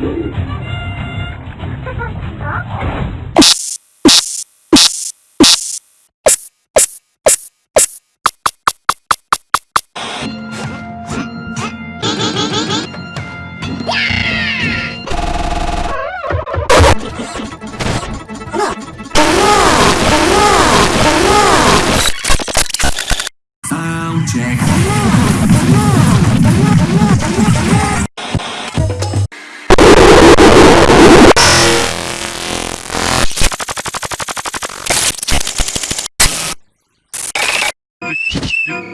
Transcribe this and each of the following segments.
Música Oh,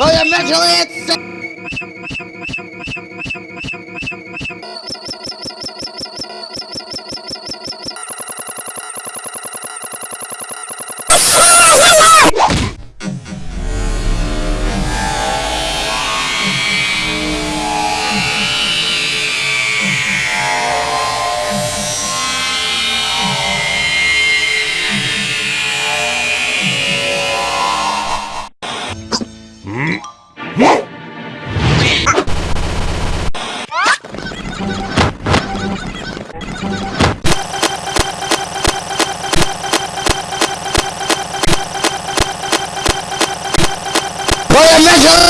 I am mentally insane! measure